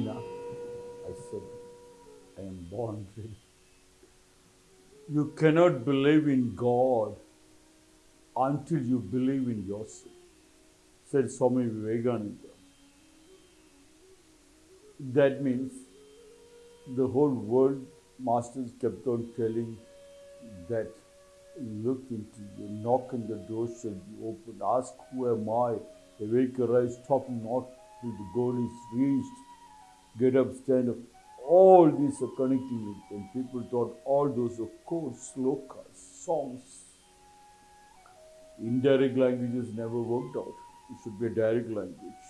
I said, I am born ready. You cannot believe in God until you believe in yourself, said Swami Vivekananda. That means the whole world masters kept on telling that look into you, knock on the door shall be opened, ask who am I, awake arise, stop not till the goal is reached, get up, stand up. All these are connecting with and people thought all those are codes, slokas, songs. Indirect languages never worked out. It should be a direct language.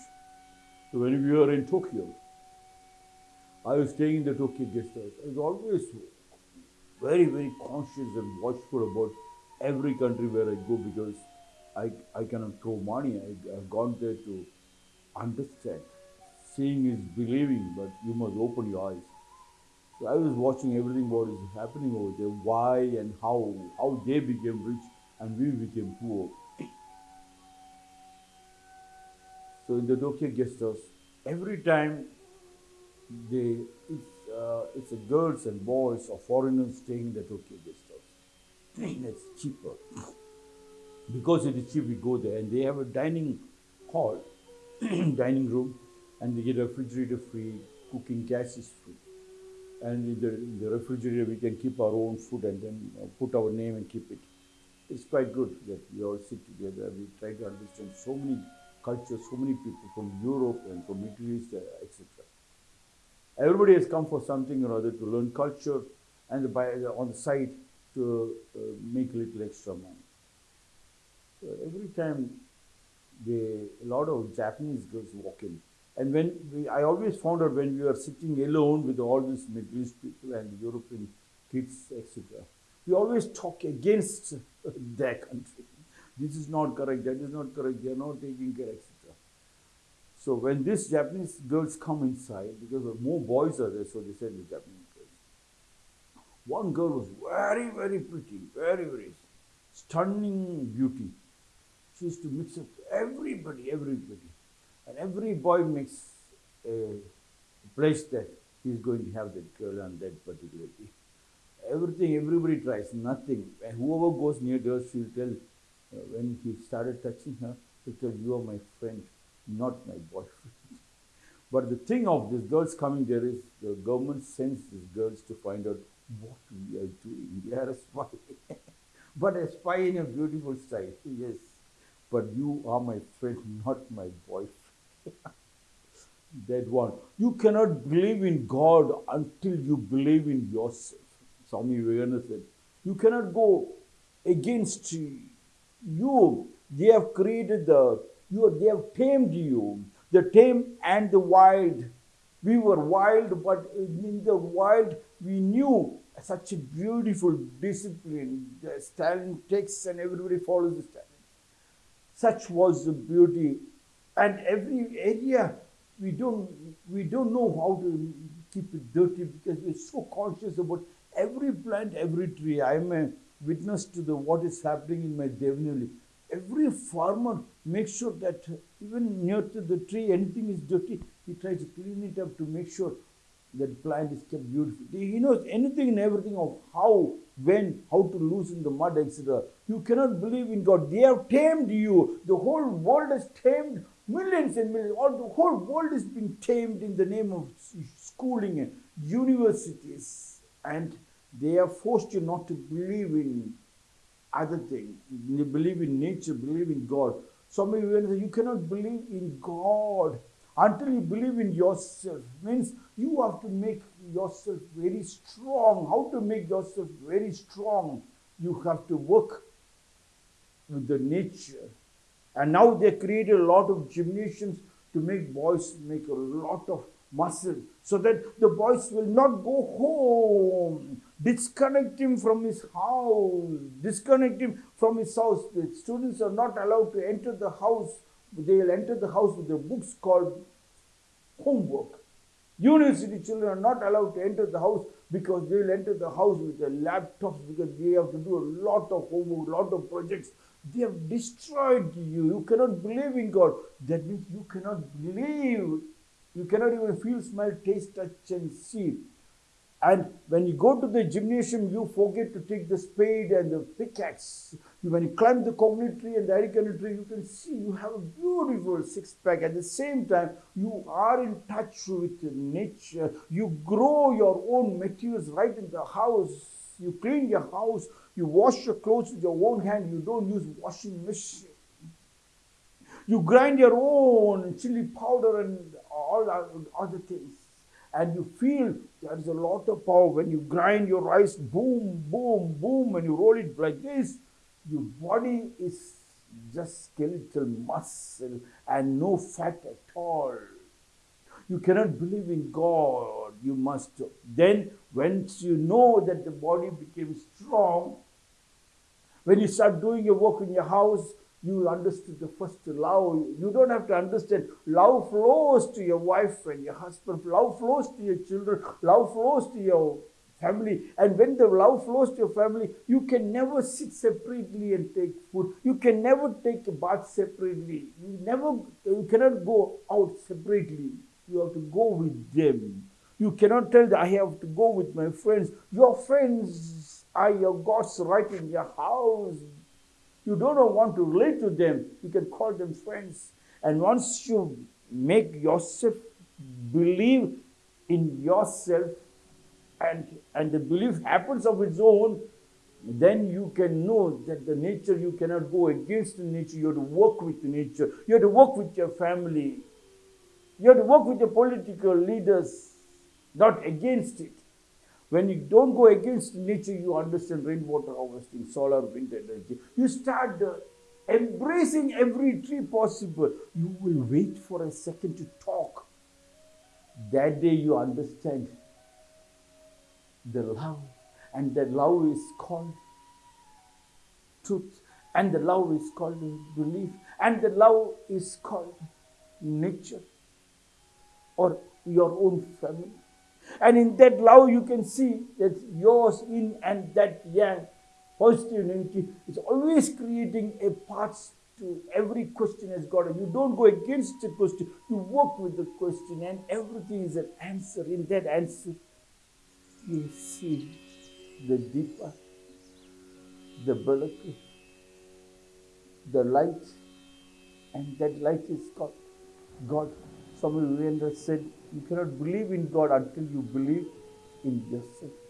So when we were in Tokyo, I was staying in the Tokyo guest house. I was always very, very conscious and watchful about every country where I go because I, I cannot throw money. I, I've gone there to understand. Seeing is believing, but you must open your eyes. So I was watching everything what is happening over there, why and how, how they became rich and we became poor. So in the Tokyo guest house, every time they, it's, uh, it's a girls and boys or foreigners staying in the Tokyo guest house. it's cheaper. because it is cheap, we go there and they have a dining hall, dining room, and get refrigerator free, cooking gas is free. And in the, in the refrigerator, we can keep our own food and then uh, put our name and keep it. It's quite good that we all sit together. We try to understand so many cultures, so many people from Europe and from Middle East, uh, etc. Everybody has come for something or other to learn culture and by, on the side to uh, make a little extra money. So every time they, a lot of Japanese girls walk in. And when we, I always found out when we were sitting alone with all these Middle East people and European kids, etc., we always talk against their country. This is not correct, that is not correct, they are not taking care, etc. So when these Japanese girls come inside, because more boys are there, so they said the Japanese girls. One girl was very, very pretty, very, very stunning beauty. She used to mix up everybody, everybody. And every boy makes a pledge that he's going to have that girl on that particular day. Everything, everybody tries, nothing. And whoever goes near her, she'll tell, uh, when he started touching her, she'll tell, you are my friend, not my boyfriend. but the thing of these girls coming there is the government sends these girls to find out what we are doing. They are a spy. but a spy in a beautiful style, yes. But you are my friend, not my boyfriend. That one. You cannot believe in God until you believe in yourself. Swami Vivekananda said, you cannot go against you. They have created the, you, they have tamed you. The tame and the wild. We were wild, but in the wild, we knew such a beautiful discipline. The stallion takes and everybody follows the stallion. Such was the beauty and every area we don't we don't know how to keep it dirty because we're so conscious about every plant, every tree. I am a witness to the what is happening in my Devnali. Every farmer makes sure that even near to the tree, anything is dirty, he tries to clean it up to make sure that plant is kept beautiful. He knows anything and everything of how, when, how to loosen the mud, etc. You cannot believe in God. They have tamed you. The whole world has tamed millions and millions. All the whole world is being tamed in the name of schooling and universities. And they have forced you not to believe in other things. Believe in nature, believe in God. Some of you you cannot believe in God until you believe in yourself. Means you have to make yourself very strong. How to make yourself very strong? You have to work with the nature and now they created a lot of gymnasiums to make boys make a lot of muscle so that the boys will not go home. Disconnect him from his house. Disconnect him from his house. The students are not allowed to enter the house. They will enter the house with the books called homework. University children are not allowed to enter the house because they will enter the house with their laptops because they have to do a lot of homework, a lot of projects. They have destroyed you. You cannot believe in God. That means you cannot believe You cannot even feel, smell, taste, touch, and see. And when you go to the gymnasium, you forget to take the spade and the pickaxe. When you climb the coconut tree and the arecanut tree, you can see you have a beautiful six pack. At the same time, you are in touch with nature. You grow your own materials right in the house. You clean your house. You wash your clothes with your own hand. You don't use washing machine. You grind your own chili powder and all other things. And you feel there is a lot of power when you grind your rice, boom, boom, boom, and you roll it like this. Your body is just skeletal muscle and no fat at all. You cannot believe in God. You must. do. Then, once you know that the body became strong, when you start doing your work in your house, you understood the first love. You don't have to understand. Love flows to your wife and your husband. Love flows to your children. Love flows to your family. And when the love flows to your family, you can never sit separately and take food. You can never take a bath separately. You never, you cannot go out separately. You have to go with them. You cannot tell that I have to go with my friends. Your friends are your gods right in your house. You don't want to relate to them. You can call them friends. And once you make yourself believe in yourself and, and the belief happens of its own, then you can know that the nature you cannot go against the nature. You have to work with the nature. You have to work with your family. You have to work with your political leaders, not against it. When you don't go against nature, you understand rainwater harvesting, solar, wind energy. You start uh, embracing every tree possible. You will wait for a second to talk. That day you understand the love, and the love is called truth, and the love is called belief, and the love is called nature or your own family. And in that love, you can see that your yin and that yang positive energy is always creating a path to every question as God. You don't go against the question, you work with the question, and everything is an answer. In that answer, you see the deeper, the balak, the light, and that light is called God. Swami Vivekananda said, You cannot believe in God until you believe in yourself.